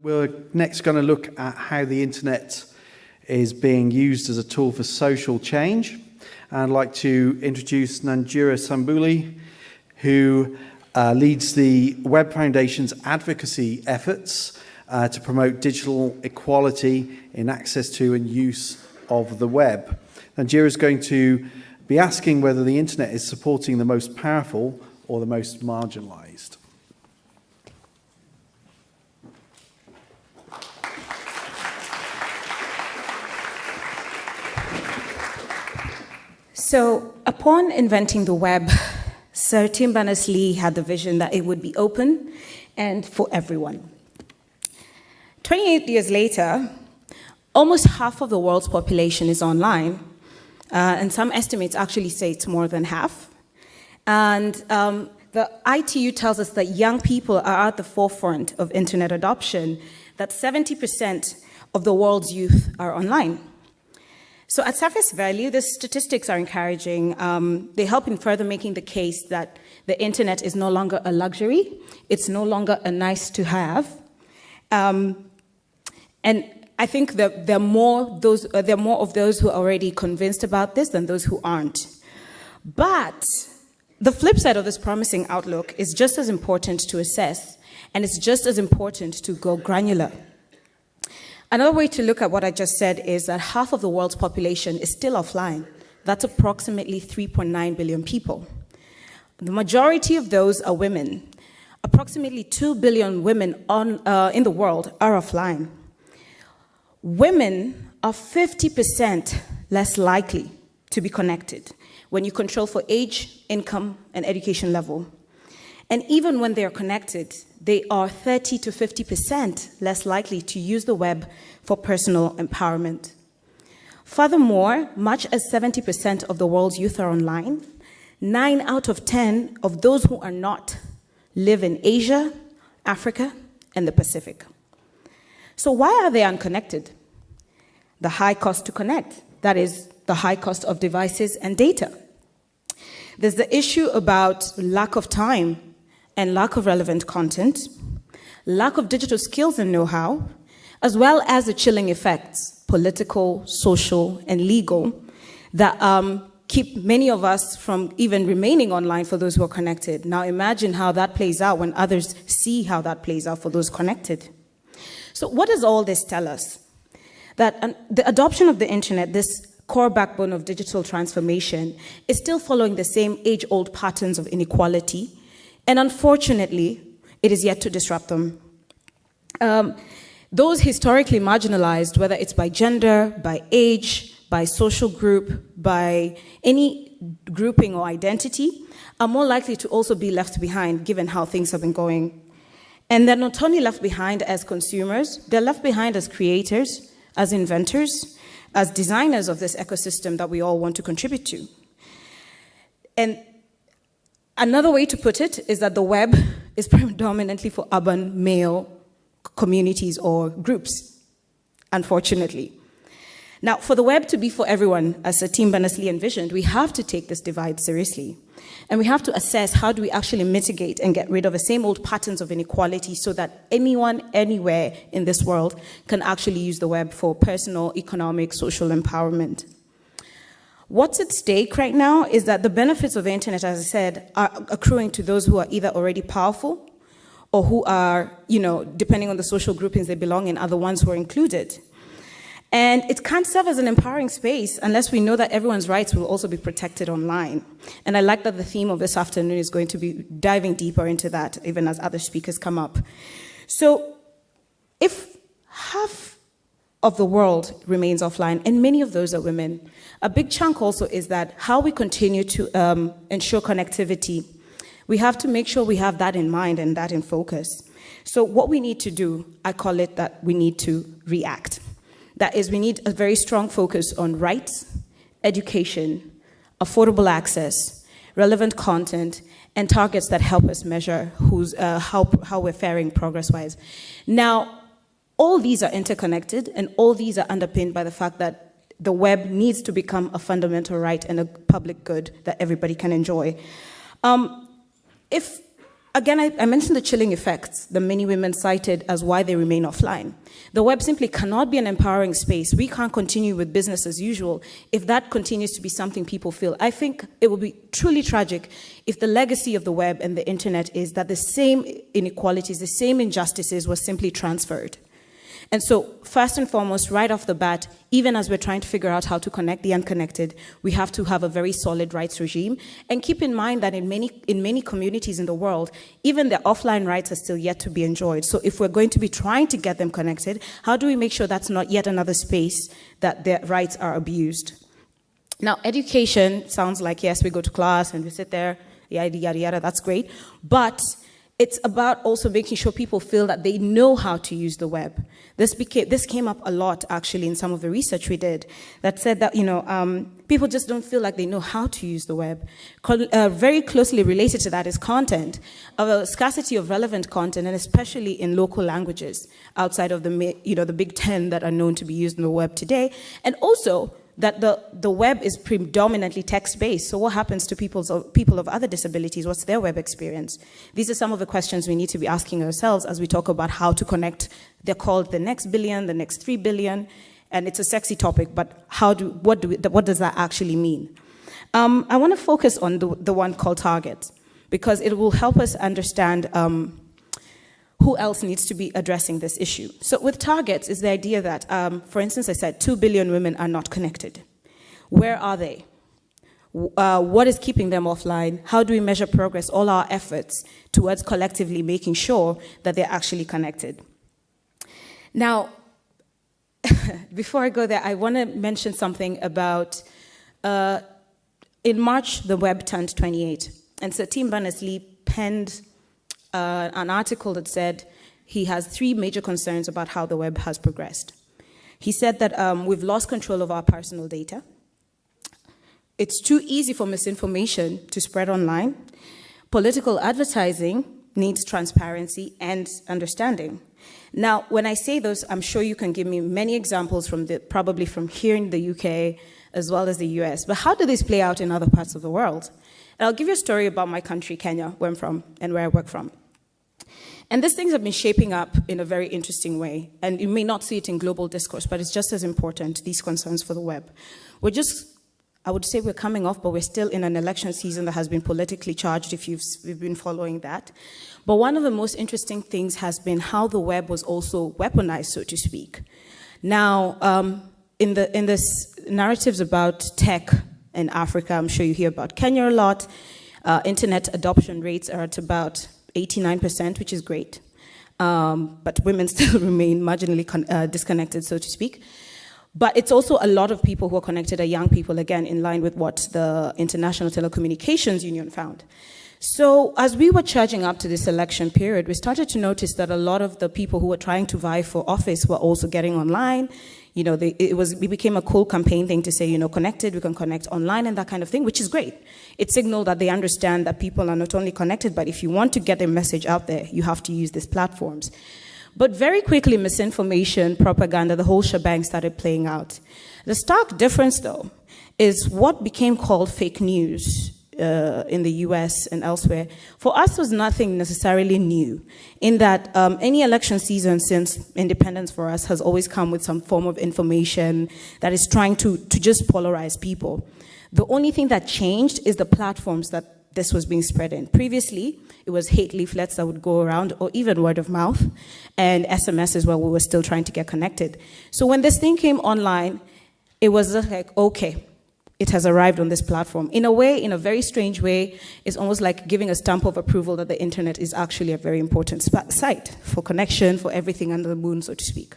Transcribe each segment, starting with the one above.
We're next going to look at how the internet is being used as a tool for social change. I'd like to introduce Nanjira Sambuli, who uh, leads the Web Foundation's advocacy efforts uh, to promote digital equality in access to and use of the web. Nanjira is going to be asking whether the internet is supporting the most powerful or the most marginalized. So, upon inventing the web, Sir Tim Berners-Lee had the vision that it would be open and for everyone. 28 years later, almost half of the world's population is online, uh, and some estimates actually say it's more than half. And um, the ITU tells us that young people are at the forefront of internet adoption, that 70% of the world's youth are online. So at surface value, the statistics are encouraging. Um, they help in further making the case that the internet is no longer a luxury. It's no longer a nice to have. Um, and I think that there are, more those, uh, there are more of those who are already convinced about this than those who aren't. But the flip side of this promising outlook is just as important to assess, and it's just as important to go granular. Another way to look at what I just said is that half of the world's population is still offline. That's approximately 3.9 billion people. The majority of those are women. Approximately 2 billion women on, uh, in the world are offline. Women are 50% less likely to be connected when you control for age, income, and education level. And even when they are connected, they are 30 to 50% less likely to use the web for personal empowerment. Furthermore, much as 70% of the world's youth are online, 9 out of 10 of those who are not live in Asia, Africa, and the Pacific. So why are they unconnected? The high cost to connect, that is, the high cost of devices and data. There's the issue about lack of time and lack of relevant content, lack of digital skills and know-how, as well as the chilling effects, political, social, and legal, that um, keep many of us from even remaining online for those who are connected. Now imagine how that plays out when others see how that plays out for those connected. So what does all this tell us? That the adoption of the internet, this core backbone of digital transformation, is still following the same age-old patterns of inequality, and unfortunately, it is yet to disrupt them. Um, those historically marginalized, whether it's by gender, by age, by social group, by any grouping or identity, are more likely to also be left behind given how things have been going. And they're not only left behind as consumers, they're left behind as creators, as inventors, as designers of this ecosystem that we all want to contribute to. And Another way to put it is that the web is predominantly for urban male communities or groups, unfortunately. Now, for the web to be for everyone, as Sir Tim Berners-Lee envisioned, we have to take this divide seriously. And we have to assess how do we actually mitigate and get rid of the same old patterns of inequality so that anyone, anywhere in this world can actually use the web for personal, economic, social empowerment. What's at stake right now is that the benefits of the internet, as I said, are accruing to those who are either already powerful or who are, you know, depending on the social groupings they belong in, are the ones who are included. And it can't serve as an empowering space unless we know that everyone's rights will also be protected online. And I like that the theme of this afternoon is going to be diving deeper into that, even as other speakers come up. So if half of the world remains offline, and many of those are women. A big chunk also is that how we continue to um, ensure connectivity, we have to make sure we have that in mind and that in focus. So what we need to do, I call it that we need to react. That is, we need a very strong focus on rights, education, affordable access, relevant content, and targets that help us measure who's, uh, how, how we're faring progress-wise. Now, all these are interconnected and all these are underpinned by the fact that the web needs to become a fundamental right and a public good that everybody can enjoy. Um, if Again, I, I, mentioned the chilling effects that many women cited as why they remain offline. The web simply cannot be an empowering space. We can't continue with business as usual if that continues to be something people feel. I think it would be truly tragic if the legacy of the web and the internet is that the same inequalities, the same injustices were simply transferred. And so, first and foremost, right off the bat, even as we're trying to figure out how to connect the unconnected, we have to have a very solid rights regime. And keep in mind that in many, in many communities in the world, even their offline rights are still yet to be enjoyed. So, if we're going to be trying to get them connected, how do we make sure that's not yet another space that their rights are abused? Now, education sounds like yes, we go to class and we sit there, yada, yada, yada, that's great. But it's about also making sure people feel that they know how to use the web. This, became, this came up a lot actually in some of the research we did that said that you know um, people just don't feel like they know how to use the web. Uh, very closely related to that is content, a scarcity of relevant content, and especially in local languages outside of the you know the big ten that are known to be used in the web today, and also that the, the web is predominantly text-based. So what happens to people's, people of other disabilities? What's their web experience? These are some of the questions we need to be asking ourselves as we talk about how to connect. They're called the next billion, the next three billion, and it's a sexy topic, but how do, what, do we, what does that actually mean? Um, I want to focus on the, the one called target, because it will help us understand um, who else needs to be addressing this issue? So with targets is the idea that, um, for instance, I said 2 billion women are not connected. Where are they? Uh, what is keeping them offline? How do we measure progress, all our efforts towards collectively making sure that they're actually connected? Now, before I go there, I want to mention something about, uh, in March, the web turned 28. And so Tim Berners-Lee penned uh, an article that said he has three major concerns about how the web has progressed. He said that um, we've lost control of our personal data. It's too easy for misinformation to spread online. Political advertising needs transparency and understanding. Now, when I say those, I'm sure you can give me many examples from the, probably from here in the UK as well as the US. But how do these play out in other parts of the world? And I'll give you a story about my country, Kenya, where I'm from and where I work from. And these things have been shaping up in a very interesting way. And you may not see it in global discourse, but it's just as important, these concerns for the web. We're just, I would say we're coming off, but we're still in an election season that has been politically charged if you've, you've been following that. But one of the most interesting things has been how the web was also weaponized, so to speak. Now, um, in, the, in this narratives about tech in Africa. I'm sure you hear about Kenya a lot. Uh, internet adoption rates are at about 89%, which is great. Um, but women still remain marginally uh, disconnected, so to speak. But it's also a lot of people who are connected are young people, again, in line with what the International Telecommunications Union found. So as we were charging up to this election period, we started to notice that a lot of the people who were trying to vie for office were also getting online, you know, they, it was it became a cool campaign thing to say, you know, connected, we can connect online and that kind of thing, which is great. It signaled that they understand that people are not only connected, but if you want to get their message out there, you have to use these platforms. But very quickly, misinformation, propaganda, the whole shebang started playing out. The stark difference, though, is what became called fake news uh, in the US and elsewhere, for us was nothing necessarily new, in that um, any election season since independence for us has always come with some form of information that is trying to, to just polarize people. The only thing that changed is the platforms that this was being spread in. Previously, it was hate leaflets that would go around, or even word of mouth, and SMS is where we were still trying to get connected. So when this thing came online, it was like, okay, it has arrived on this platform. In a way, in a very strange way, it's almost like giving a stamp of approval that the internet is actually a very important site for connection, for everything under the moon, so to speak.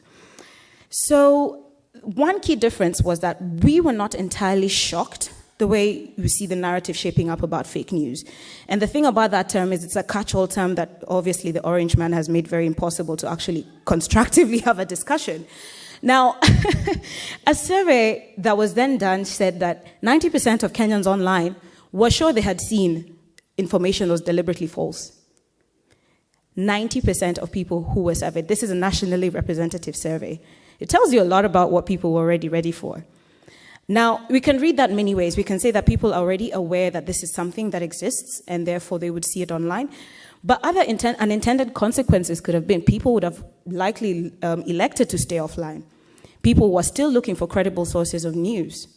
So one key difference was that we were not entirely shocked the way you see the narrative shaping up about fake news. And the thing about that term is it's a catch-all term that obviously the orange man has made very impossible to actually constructively have a discussion. Now, a survey that was then done said that 90% of Kenyans online were sure they had seen information that was deliberately false. 90% of people who were surveyed. This is a nationally representative survey. It tells you a lot about what people were already ready for. Now, we can read that many ways. We can say that people are already aware that this is something that exists and therefore they would see it online. But other inten- unintended consequences could have been people would have likely um, elected to stay offline. People were still looking for credible sources of news.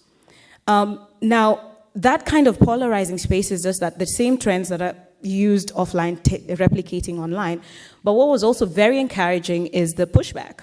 Um, now, that kind of polarizing space is just that the same trends that are used offline replicating online. But what was also very encouraging is the pushback.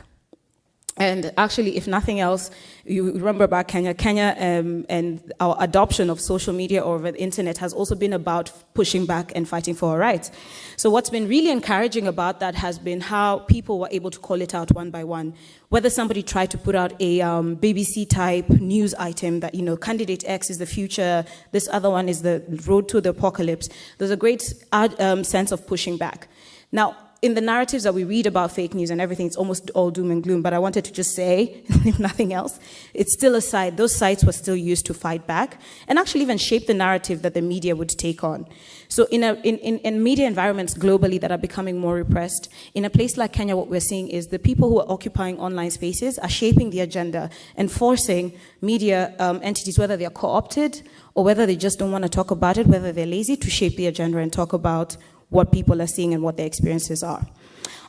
And actually, if nothing else, you remember about Kenya. Kenya um, and our adoption of social media or the internet has also been about pushing back and fighting for our rights. So, what's been really encouraging about that has been how people were able to call it out one by one. Whether somebody tried to put out a um, BBC type news item that, you know, candidate X is the future, this other one is the road to the apocalypse, there's a great um, sense of pushing back. Now, in the narratives that we read about fake news and everything, it's almost all doom and gloom. But I wanted to just say, if nothing else, it's still a site. Those sites were still used to fight back and actually even shape the narrative that the media would take on. So in, a, in, in, in media environments globally that are becoming more repressed, in a place like Kenya, what we're seeing is the people who are occupying online spaces are shaping the agenda and forcing media um, entities, whether they're co-opted or whether they just don't want to talk about it, whether they're lazy, to shape the agenda and talk about what people are seeing and what their experiences are.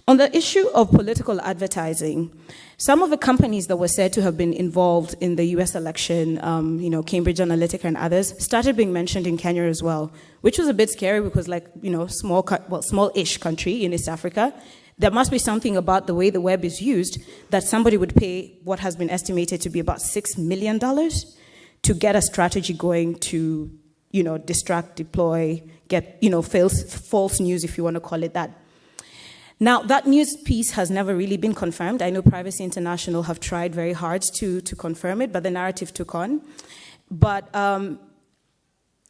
On the issue of political advertising, some of the companies that were said to have been involved in the US election, um, you know, Cambridge Analytica and others, started being mentioned in Kenya as well, which was a bit scary because, like, you know, small, well, small-ish country in East Africa, there must be something about the way the web is used that somebody would pay what has been estimated to be about $6 million to get a strategy going to, you know, distract, deploy, get, you know, false, false news, if you want to call it that. Now, that news piece has never really been confirmed. I know Privacy International have tried very hard to, to confirm it, but the narrative took on. But um,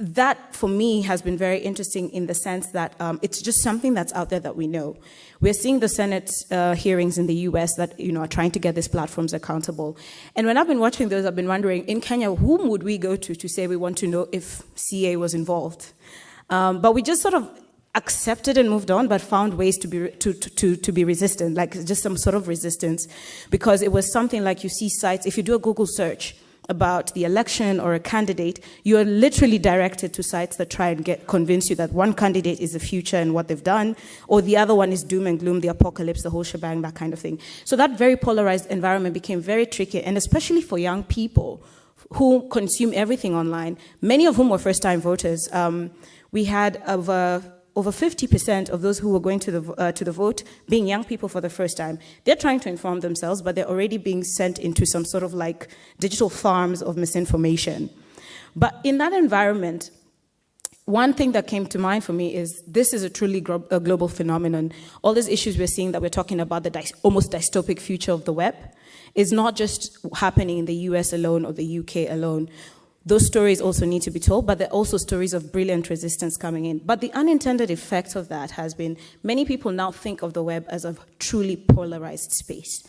that, for me, has been very interesting in the sense that um, it's just something that's out there that we know. We're seeing the Senate uh, hearings in the U.S. that you know are trying to get these platforms accountable. And when I've been watching those, I've been wondering, in Kenya, whom would we go to to say we want to know if CA was involved? Um, but we just sort of accepted and moved on, but found ways to be, to, to, to be resistant, like just some sort of resistance. Because it was something like you see sites, if you do a Google search about the election or a candidate, you are literally directed to sites that try and get convince you that one candidate is the future and what they've done, or the other one is doom and gloom, the apocalypse, the whole shebang, that kind of thing. So that very polarized environment became very tricky, and especially for young people who consume everything online, many of whom were first-time voters. Um, we had over over 50% of those who were going to the, uh, to the vote being young people for the first time. They're trying to inform themselves, but they're already being sent into some sort of like digital farms of misinformation. But in that environment, one thing that came to mind for me is this is a truly a global phenomenon. All these issues we're seeing that we're talking about, the almost dystopic future of the web, is not just happening in the US alone or the UK alone those stories also need to be told, but there are also stories of brilliant resistance coming in. But the unintended effect of that has been many people now think of the web as a truly polarized space.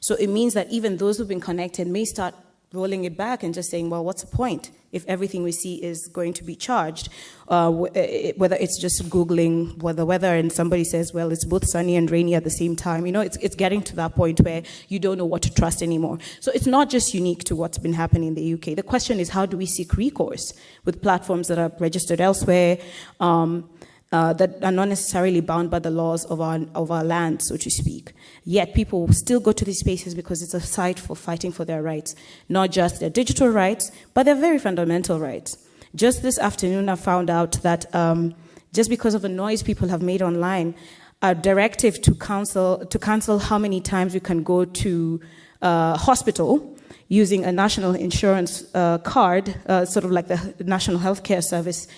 So it means that even those who've been connected may start rolling it back and just saying, well, what's the point if everything we see is going to be charged? Uh, whether it's just Googling the weather and somebody says, well, it's both sunny and rainy at the same time. You know, it's, it's getting to that point where you don't know what to trust anymore. So it's not just unique to what's been happening in the UK. The question is, how do we seek recourse with platforms that are registered elsewhere? Um, uh, that are not necessarily bound by the laws of our, of our land, so to speak. Yet people still go to these spaces because it's a site for fighting for their rights, not just their digital rights, but their very fundamental rights. Just this afternoon, I found out that um, just because of the noise people have made online, a directive to cancel, to cancel how many times you can go to uh, hospital using a national insurance uh, card, uh, sort of like the National Healthcare Service,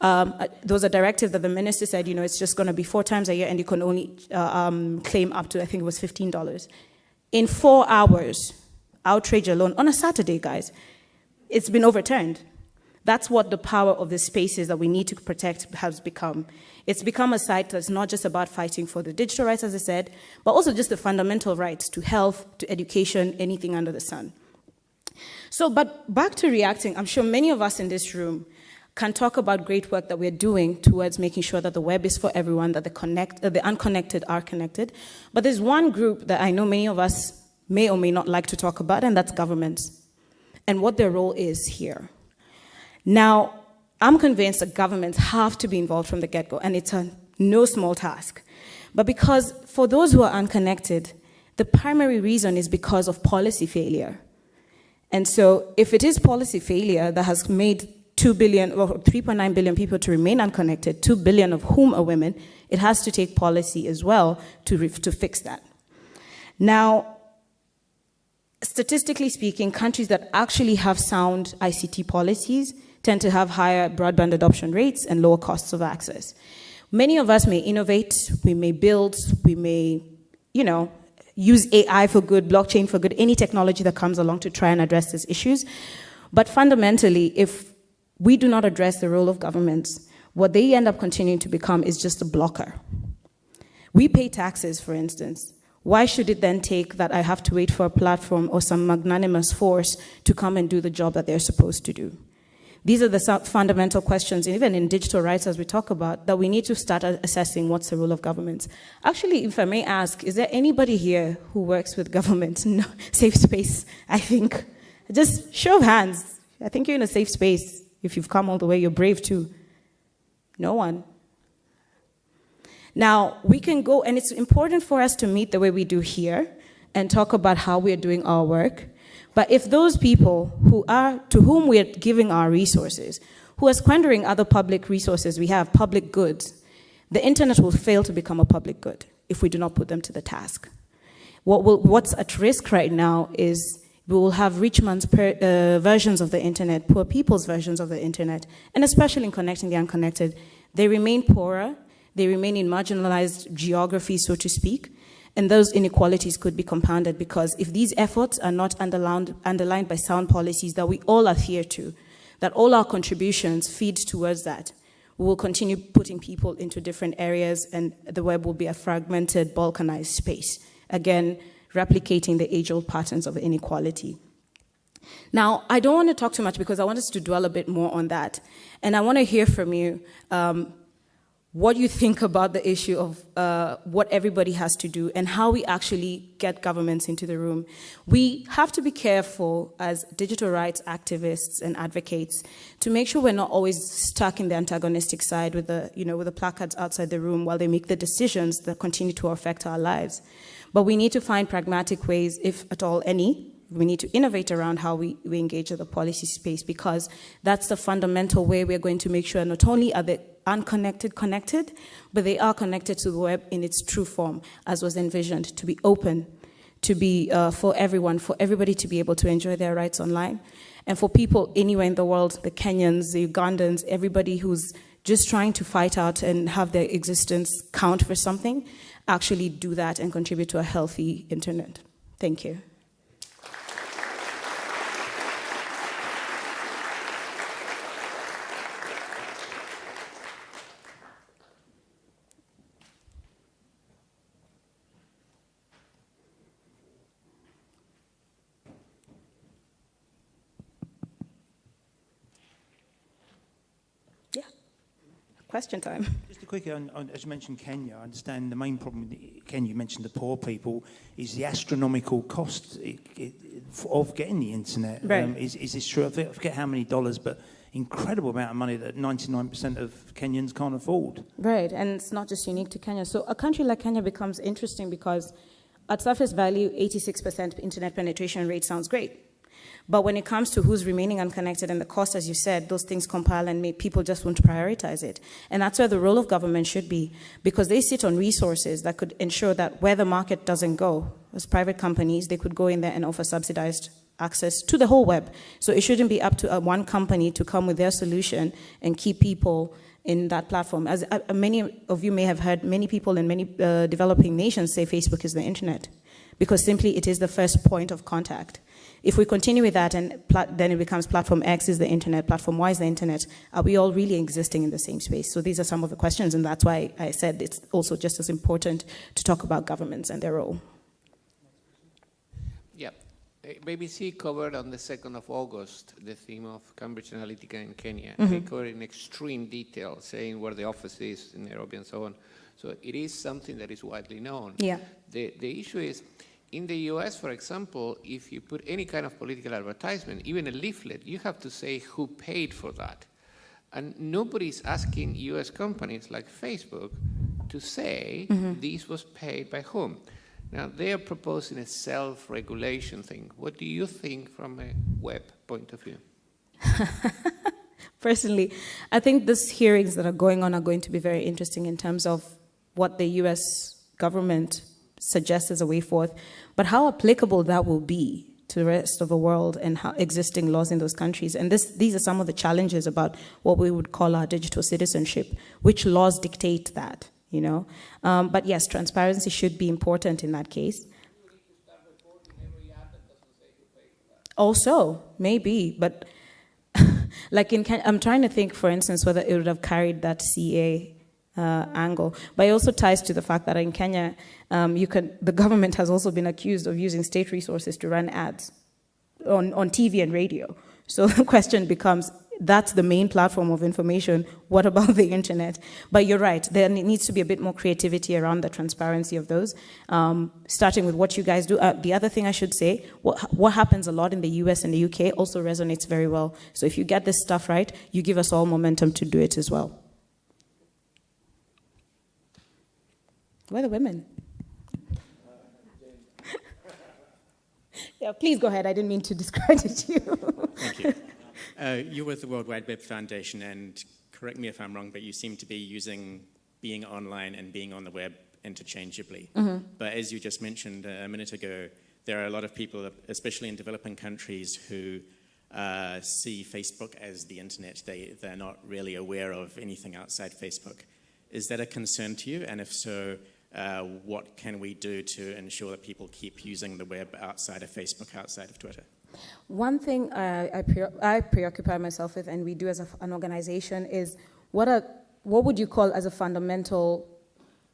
um, uh, there was a directive that the minister said, you know, it's just going to be four times a year and you can only uh, um, claim up to, I think it was $15. In four hours, outrage alone, on a Saturday, guys, it's been overturned. That's what the power of the spaces that we need to protect has become. It's become a site that's not just about fighting for the digital rights, as I said, but also just the fundamental rights to health, to education, anything under the sun. So, but back to reacting, I'm sure many of us in this room can talk about great work that we're doing towards making sure that the web is for everyone, that the, connect, uh, the unconnected are connected. But there's one group that I know many of us may or may not like to talk about, and that's governments. and what their role is here. Now, I'm convinced that governments have to be involved from the get go, and it's a no small task. But because for those who are unconnected, the primary reason is because of policy failure. And so, if it is policy failure that has made 2 billion or 3.9 billion people to remain unconnected, 2 billion of whom are women, it has to take policy as well to, to fix that. Now, statistically speaking, countries that actually have sound ICT policies tend to have higher broadband adoption rates and lower costs of access. Many of us may innovate, we may build, we may, you know, use AI for good, blockchain for good, any technology that comes along to try and address these issues. But fundamentally, if we do not address the role of governments, what they end up continuing to become is just a blocker. We pay taxes, for instance. Why should it then take that I have to wait for a platform or some magnanimous force to come and do the job that they're supposed to do? These are the fundamental questions, even in digital rights, as we talk about, that we need to start assessing what's the role of governments. Actually, if I may ask, is there anybody here who works with government? No, safe space, I think. Just show of hands. I think you're in a safe space. If you've come all the way, you're brave too. No one. Now, we can go, and it's important for us to meet the way we do here and talk about how we're doing our work. But if those people who are, to whom we're giving our resources, who are squandering other public resources we have, public goods, the internet will fail to become a public good if we do not put them to the task. What will, what's at risk right now is we will have rich man's per, uh, versions of the internet, poor people's versions of the internet, and especially in connecting the unconnected. They remain poorer, they remain in marginalized geography, so to speak, and those inequalities could be compounded because if these efforts are not underlined, underlined by sound policies that we all adhere to, that all our contributions feed towards that, we will continue putting people into different areas and the web will be a fragmented, balkanized space. Again, replicating the age-old patterns of inequality. Now, I don't want to talk too much because I want us to dwell a bit more on that. And I want to hear from you um, what you think about the issue of uh, what everybody has to do and how we actually get governments into the room. We have to be careful as digital rights activists and advocates to make sure we're not always stuck in the antagonistic side with the, you know, with the placards outside the room while they make the decisions that continue to affect our lives. But we need to find pragmatic ways, if at all any, we need to innovate around how we, we engage with the policy space because that's the fundamental way we're going to make sure not only are the unconnected connected, but they are connected to the web in its true form, as was envisioned, to be open, to be uh, for everyone, for everybody to be able to enjoy their rights online. And for people anywhere in the world, the Kenyans, the Ugandans, everybody who's just trying to fight out and have their existence count for something, actually do that and contribute to a healthy internet. Thank you. Question time. Just a quick, on, on, as you mentioned Kenya, I understand the main problem with Kenya, you mentioned the poor people, is the astronomical cost it, it, of getting the internet. Right. Um, is, is this true? I forget how many dollars, but incredible amount of money that 99% of Kenyans can't afford. Right, and it's not just unique to Kenya. So a country like Kenya becomes interesting because at surface value, 86% internet penetration rate sounds great. But when it comes to who's remaining unconnected and the cost, as you said, those things compile and make people just want to prioritize it. And that's where the role of government should be, because they sit on resources that could ensure that where the market doesn't go, as private companies, they could go in there and offer subsidized access to the whole web. So it shouldn't be up to uh, one company to come with their solution and keep people in that platform. As uh, many of you may have heard, many people in many uh, developing nations say Facebook is the internet, because simply it is the first point of contact. If we continue with that and then it becomes platform X is the internet, platform Y is the internet, are we all really existing in the same space? So these are some of the questions and that's why I said it's also just as important to talk about governments and their role. Yeah. BBC covered on the 2nd of August the theme of Cambridge Analytica in Kenya. Mm -hmm. They covered in extreme detail, saying where the office is in Nairobi and so on. So it is something that is widely known. Yeah. The, the issue is, in the US, for example, if you put any kind of political advertisement, even a leaflet, you have to say who paid for that. And nobody's asking US companies like Facebook to say Mm-hmm. this was paid by whom. Now, they are proposing a self regulation thing. What do you think from a web point of view? Personally, I think these hearings that are going on are going to be very interesting in terms of what the US government suggests as a way forth, but how applicable that will be to the rest of the world and how existing laws in those countries. And this, these are some of the challenges about what we would call our digital citizenship. Which laws dictate that, you know? Um, but yes, transparency should be important in that case. Also, maybe, but like in I'm trying to think, for instance, whether it would have carried that CA uh, angle. But it also ties to the fact that in Kenya, um, you can, the government has also been accused of using state resources to run ads on, on TV and radio. So the question becomes, that's the main platform of information. What about the internet? But you're right. There needs to be a bit more creativity around the transparency of those, um, starting with what you guys do. Uh, the other thing I should say, what, what happens a lot in the US and the UK also resonates very well. So if you get this stuff right, you give us all momentum to do it as well. Where are the women? yeah, please go ahead. I didn't mean to discredit you. Thank you. Uh, you're with the World Wide Web Foundation, and correct me if I'm wrong, but you seem to be using being online and being on the web interchangeably. But as you just mentioned a minute ago, there are a lot of people, especially in developing countries, who uh, see Facebook as the internet. They, they're not really aware of anything outside Facebook. Is that a concern to you? And if so, uh, what can we do to ensure that people keep using the web outside of Facebook, outside of Twitter? One thing uh, I, pre- I preoccupy myself with, and we do as a, an organization, is what, what would you call as a fundamental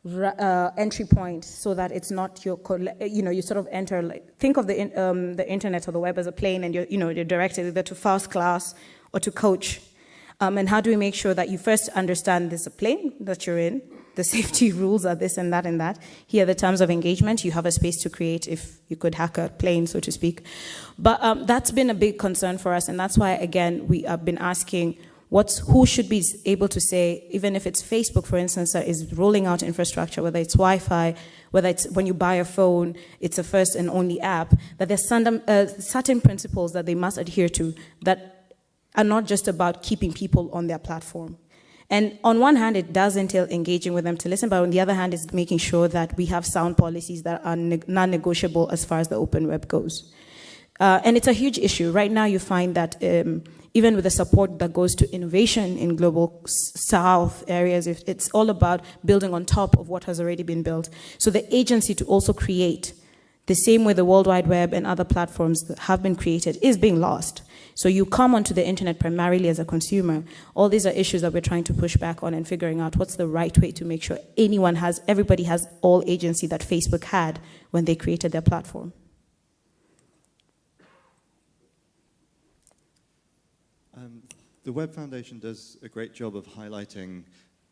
uh, entry point so that it's not your, you know, you sort of enter, like, think of the, in, um, the internet or the web as a plane and you're, you know, you're directed either to first class or to coach. Um, and how do we make sure that you first understand this plane that you're in, the safety rules are this and that and that. Here are the terms of engagement. You have a space to create if you could hack a plane, so to speak. But um, that's been a big concern for us, and that's why, again, we have been asking what's, who should be able to say, even if it's Facebook, for instance, that is rolling out infrastructure, whether it's Wi-Fi, whether it's when you buy a phone, it's a first and only app, that there's uh, certain principles that they must adhere to that are not just about keeping people on their platform. And on one hand, it does entail engaging with them to listen, but on the other hand, it's making sure that we have sound policies that are ne- non-negotiable as far as the open web goes. Uh, and it's a huge issue. Right now, you find that um, even with the support that goes to innovation in global south areas, it's all about building on top of what has already been built. So the agency to also create, the same way the World Wide Web and other platforms that have been created, is being lost. So you come onto the internet primarily as a consumer. All these are issues that we're trying to push back on and figuring out what's the right way to make sure anyone has, everybody has all agency that Facebook had when they created their platform. Um, the Web Foundation does a great job of highlighting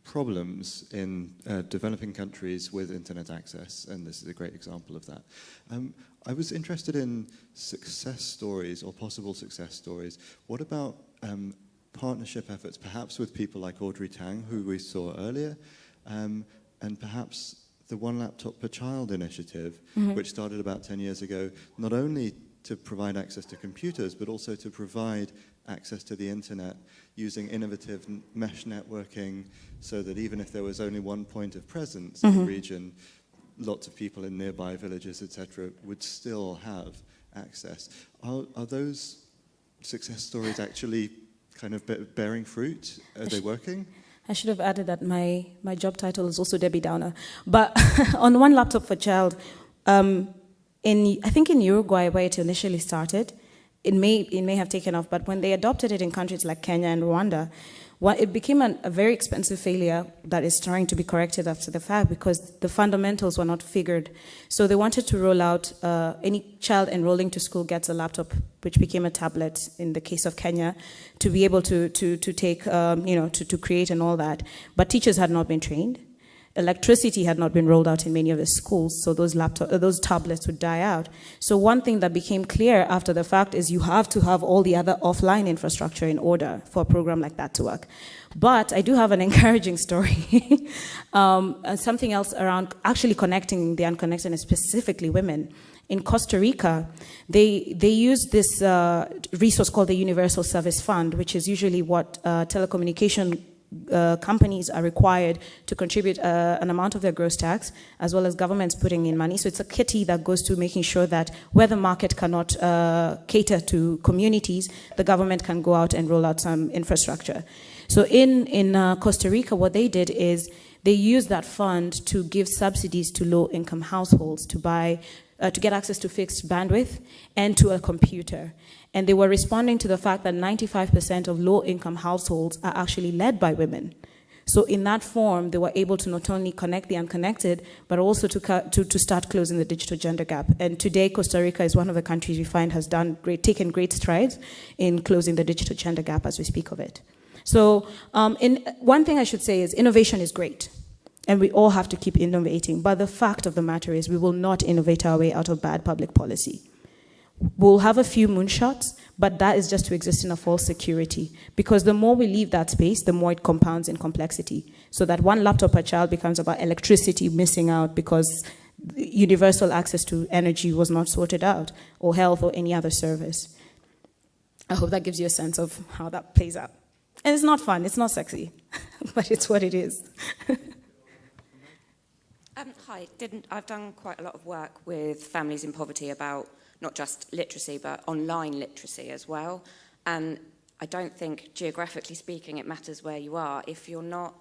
problems in uh, developing countries with internet access, and this is a great example of that. Um, I was interested in success stories or possible success stories. What about um, partnership efforts, perhaps with people like Audrey Tang, who we saw earlier, um, and perhaps the One Laptop Per Child initiative, which started about 10 years ago, not only to provide access to computers, but also to provide access to the internet using innovative mesh networking so that even if there was only one point of presence in the region, lots of people in nearby villages, etc., would still have access. Are, are those success stories actually kind of be- bearing fruit? Are they working? I should have added that my, my job title is also Debbie Downer. But on One Laptop for Child, um, in, I think in Uruguay, where it initially started, it may, it may have taken off, but when they adopted it in countries like Kenya and Rwanda, well, it became an, a very expensive failure that is trying to be corrected after the fact because the fundamentals were not figured. So they wanted to roll out uh, any child enrolling to school gets a laptop, which became a tablet in the case of Kenya, to be able to, to, to take, um, you know, to, to create and all that. But teachers had not been trained. Electricity had not been rolled out in many of the schools, so those laptop, uh, those tablets would die out. So one thing that became clear after the fact is you have to have all the other offline infrastructure in order for a program like that to work. But I do have an encouraging story, um, and something else around actually connecting the unconnected, and specifically women. In Costa Rica, they, they use this uh, resource called the Universal Service Fund, which is usually what uh, telecommunication uh, companies are required to contribute uh, an amount of their gross tax, as well as governments putting in money. So it's a kitty that goes to making sure that where the market cannot uh, cater to communities, the government can go out and roll out some infrastructure. So in, in uh, Costa Rica, what they did is they used that fund to give subsidies to low-income households to buy uh, to get access to fixed bandwidth and to a computer. And they were responding to the fact that 95% of low income households are actually led by women. So in that form, they were able to not only connect the unconnected, but also to, to, to, start closing the digital gender gap. And today, Costa Rica is one of the countries we find has done great, taken great strides in closing the digital gender gap as we speak of it. So um, in, one thing I should say is innovation is great. And we all have to keep innovating. But the fact of the matter is we will not innovate our way out of bad public policy. We'll have a few moonshots, but that is just to exist in a false security. Because the more we leave that space, the more it compounds in complexity. So that one laptop per child becomes about electricity missing out because universal access to energy was not sorted out, or health, or any other service. I hope that gives you a sense of how that plays out. And it's not fun, it's not sexy, but it's what it is. um, hi, didn't, I've done quite a lot of work with families in poverty about not just literacy, but online literacy as well. And I don't think, geographically speaking, it matters where you are. If you're not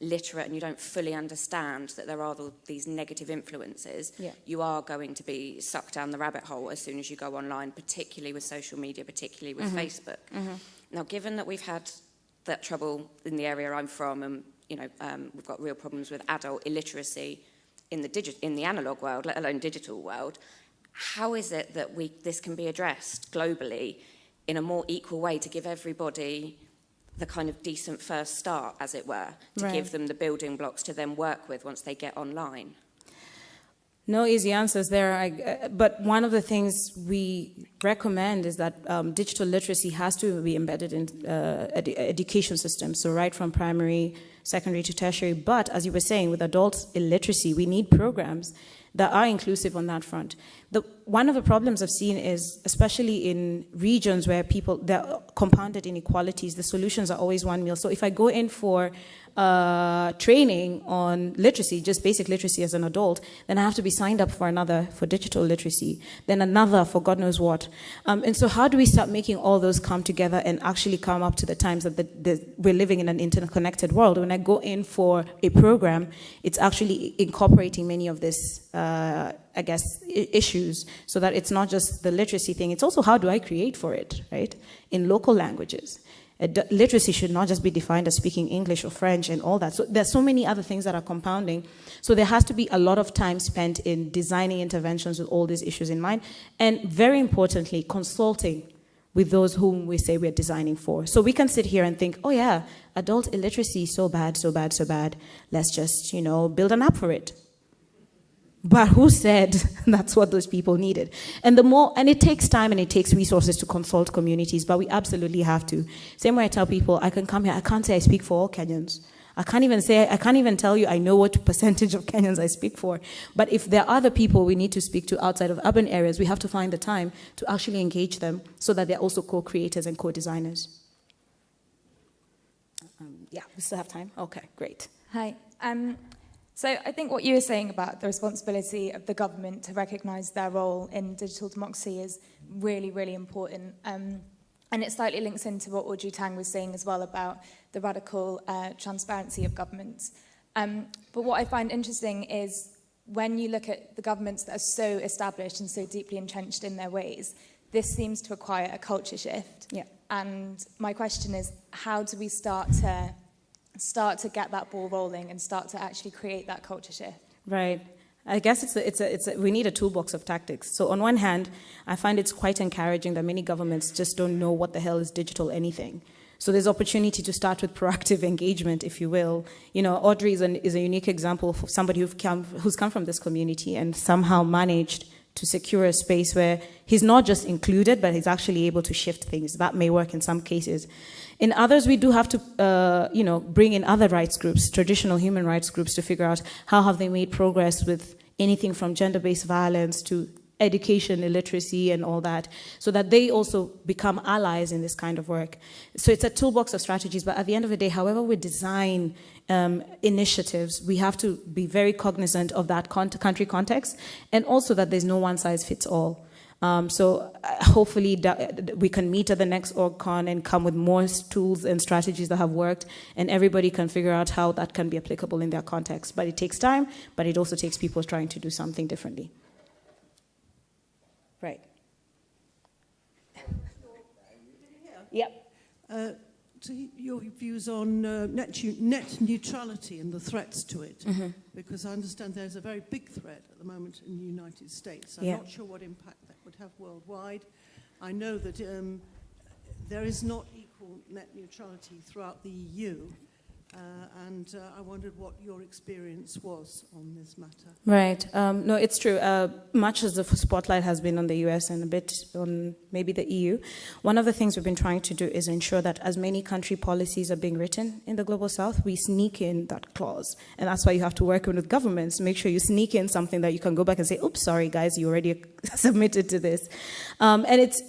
literate and you don't fully understand that there are these negative influences, yeah. you are going to be sucked down the rabbit hole as soon as you go online, particularly with social media, particularly with mm -hmm. Facebook. Mm -hmm. Now, given that we've had that trouble in the area I'm from, and you know, um, we've got real problems with adult illiteracy in the, digi in the analog world, let alone digital world, how is it that we, this can be addressed globally in a more equal way to give everybody the kind of decent first start, as it were, to right. give them the building blocks to then work with once they get online? No easy answers there, I, uh, but one of the things we recommend is that um, digital literacy has to be embedded in uh, education systems, so right from primary, secondary to tertiary, but as you were saying, with adult illiteracy, we need programs that are inclusive on that front. The, one of the problems I've seen is, especially in regions where people, there are compounded inequalities, the solutions are always one meal. So if I go in for uh, training on literacy, just basic literacy as an adult, then I have to be signed up for another for digital literacy, then another for God knows what. Um, and so how do we start making all those come together and actually come up to the times that the, the, we're living in an interconnected world? When I go in for a program, it's actually incorporating many of this, uh, I guess, issues so that it's not just the literacy thing, it's also how do I create for it, right? In local languages literacy should not just be defined as speaking English or French and all that. So there's so many other things that are compounding. So there has to be a lot of time spent in designing interventions with all these issues in mind. And very importantly, consulting with those whom we say we're designing for. So we can sit here and think, oh yeah, adult illiteracy, so bad, so bad, so bad. Let's just, you know, build an app for it. But who said that's what those people needed? And the more, and it takes time and it takes resources to consult communities, but we absolutely have to. Same way I tell people, I can come here, I can't say I speak for all Kenyans. I can't even say, I can't even tell you I know what percentage of Kenyans I speak for. But if there are other people we need to speak to outside of urban areas, we have to find the time to actually engage them so that they're also co-creators and co-designers. Um, yeah, we still have time? Okay, great. Hi. Um, So I think what you were saying about the responsibility of the government to recognise their role in digital democracy is really, really important. Um, and it slightly links into what Audrey Tang was saying as well about the radical uh, transparency of governments. Um, but what I find interesting is when you look at the governments that are so established and so deeply entrenched in their ways, this seems to require a culture shift. Yeah. And my question is, how do we start to start to get that ball rolling and start to actually create that culture shift. Right. I guess it's a, it's a, it's a, we need a toolbox of tactics. So on one hand, I find it's quite encouraging that many governments just don't know what the hell is digital anything. So there's opportunity to start with proactive engagement, if you will. You know, Audrey is, an, is a unique example of somebody who've come, who's come from this community and somehow managed to secure a space where he's not just included, but he's actually able to shift things. That may work in some cases. In others, we do have to, uh, you know, bring in other rights groups, traditional human rights groups, to figure out how have they made progress with anything from gender-based violence to education, illiteracy, and all that, so that they also become allies in this kind of work. So it's a toolbox of strategies, but at the end of the day, however we design um, initiatives, we have to be very cognizant of that country context, and also that there's no one size fits all. Um, so uh, hopefully we can meet at the next OrgCon and come with more tools and strategies that have worked and everybody can figure out how that can be applicable in their context. But it takes time, but it also takes people trying to do something differently. Right. Yep. Uh, to your views on uh, net, net, neutrality and the threats to it, mm -hmm. because I understand there's a very big threat at the moment in the United States. I'm yeah. not sure what impact that would have worldwide. I know that um, there is not equal net neutrality throughout the EU. Uh, and uh, I wondered what your experience was on this matter. Right. Um, no, it's true. Uh, much as the spotlight has been on the US and a bit on maybe the EU, one of the things we've been trying to do is ensure that as many country policies are being written in the Global South, we sneak in that clause. And that's why you have to work with governments. To make sure you sneak in something that you can go back and say, oops, sorry, guys, you already submitted to this. Um, and it's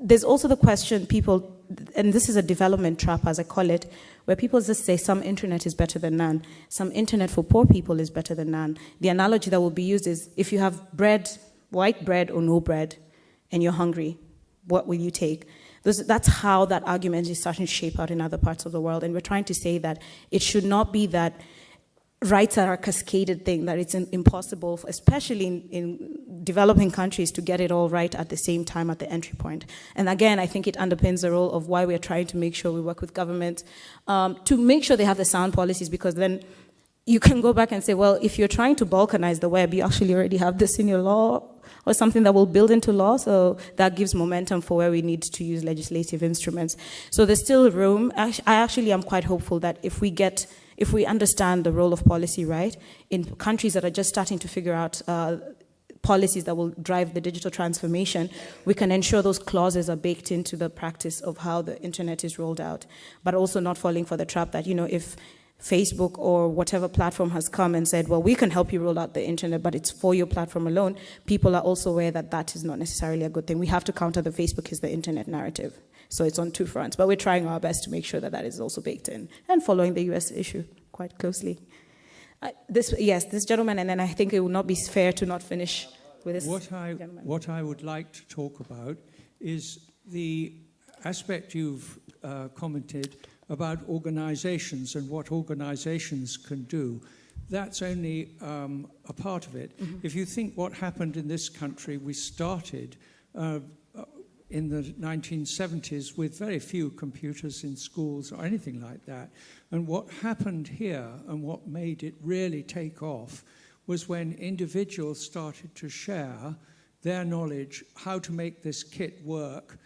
there's also the question people, and this is a development trap, as I call it, where people just say some internet is better than none. Some internet for poor people is better than none. The analogy that will be used is if you have bread, white bread or no bread, and you're hungry, what will you take? That's how that argument is starting to shape out in other parts of the world. And we're trying to say that it should not be that rights are a cascaded thing, that it's impossible, especially in, in, developing countries, to get it all right at the same time at the entry point. And again, I think it underpins the role of why we're trying to make sure we work with government um, to make sure they have the sound policies, because then you can go back and say, well, if you're trying to balkanize the web, you actually already have this in your law or something that will build into law, so that gives momentum for where we need to use legislative instruments. So there's still room. I actually am quite hopeful that if we get if we understand the role of policy right in countries that are just starting to figure out uh, policies that will drive the digital transformation, we can ensure those clauses are baked into the practice of how the internet is rolled out, but also not falling for the trap that, you know, if Facebook or whatever platform has come and said, well, we can help you roll out the internet, but it's for your platform alone, people are also aware that that is not necessarily a good thing. We have to counter the Facebook is the internet narrative. So it's on two fronts, but we're trying our best to make sure that that is also baked in and following the US issue quite closely. Uh, this, yes, this gentleman, and then I think it would not be fair to not finish with this what I, gentleman. What I would like to talk about is the aspect you've uh, commented about organizations and what organizations can do. That's only um, a part of it. Mm -hmm. If you think what happened in this country, we started uh, in the 1970s with very few computers in schools or anything like that. And what happened here and what made it really take off was when individuals started to share their knowledge, how to make this kit work,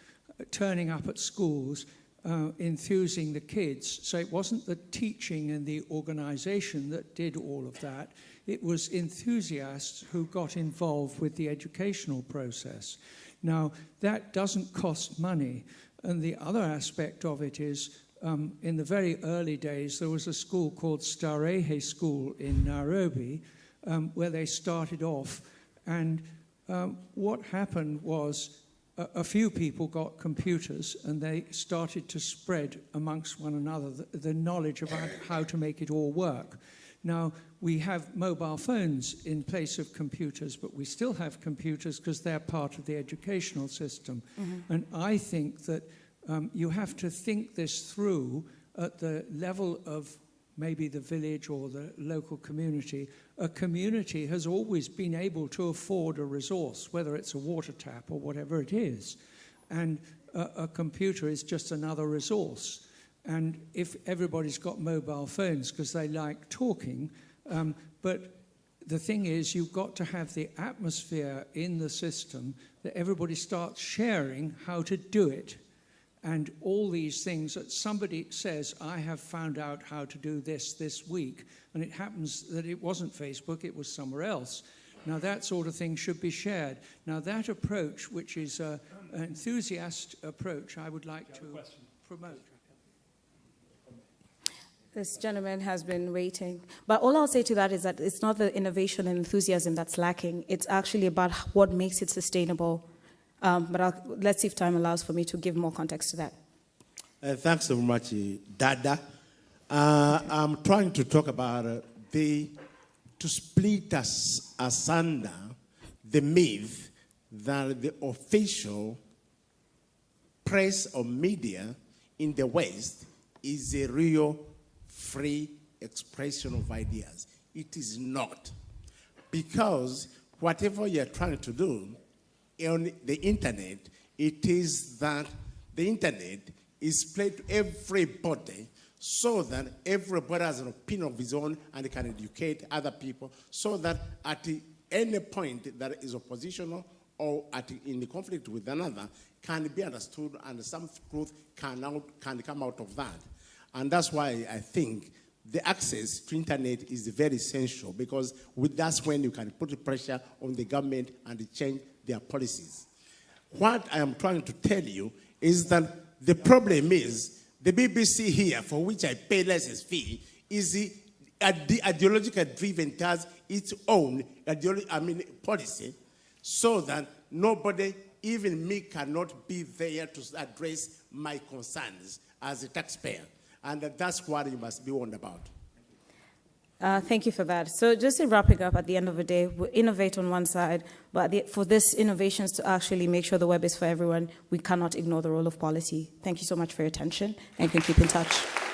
turning up at schools, uh, enthusing the kids. So it wasn't the teaching and the organization that did all of that. It was enthusiasts who got involved with the educational process. Now, that doesn't cost money. And the other aspect of it is, um, in the very early days, there was a school called Starehe School in Nairobi, um, where they started off. And um, what happened was a, a, few people got computers and they started to spread amongst one another the, the knowledge about how to make it all work. Now, we have mobile phones in place of computers, but we still have computers because they're part of the educational system. Mm -hmm. And I think that um, you have to think this through at the level of maybe the village or the local community. A community has always been able to afford a resource, whether it's a water tap or whatever it is. And a, a computer is just another resource. And if everybody's got mobile phones because they like talking, um, but the thing is, you've got to have the atmosphere in the system that everybody starts sharing how to do it. and all these things that somebody says, I have found out how to do this this week, and it happens that it wasn't Facebook, it was somewhere else. Now, that sort of thing should be shared. Now, that approach, which is a, an enthusiast approach, I would like to promote. This gentleman has been waiting. But all I'll say to that is that it's not the innovation and enthusiasm that's lacking. It's actually about what makes it sustainable. Um, but I'll, let's see if time allows for me to give more context to that. Uh, thanks so much, Dada. Uh, I'm trying to talk about uh, the to split us asunder the myth that the official press or media in the West is a real free expression of ideas. It is not. Because whatever you're trying to do on the internet, it is that the internet is played to everybody so that everybody has an opinion of his own and can educate other people so that at any point that is oppositional or at, in the conflict with another can be understood and some truth can, out, can come out of that. And that's why I think the access to internet is very essential because with, that's when you can put pressure on the government and change their policies. What I am trying to tell you is that the problem is the BBC here, for which I pay license fee, is the ideological driven has its own I mean, policy, so that nobody, even me, cannot be there to address my concerns as a taxpayer. And that's what you must be warned about. Uh, thank you for that. So just in wrapping up, at the end of the day, we innovate on one side, but the, for this innovations to actually make sure the web is for everyone, we cannot ignore the role of policy. Thank you so much for your attention, and can keep in touch.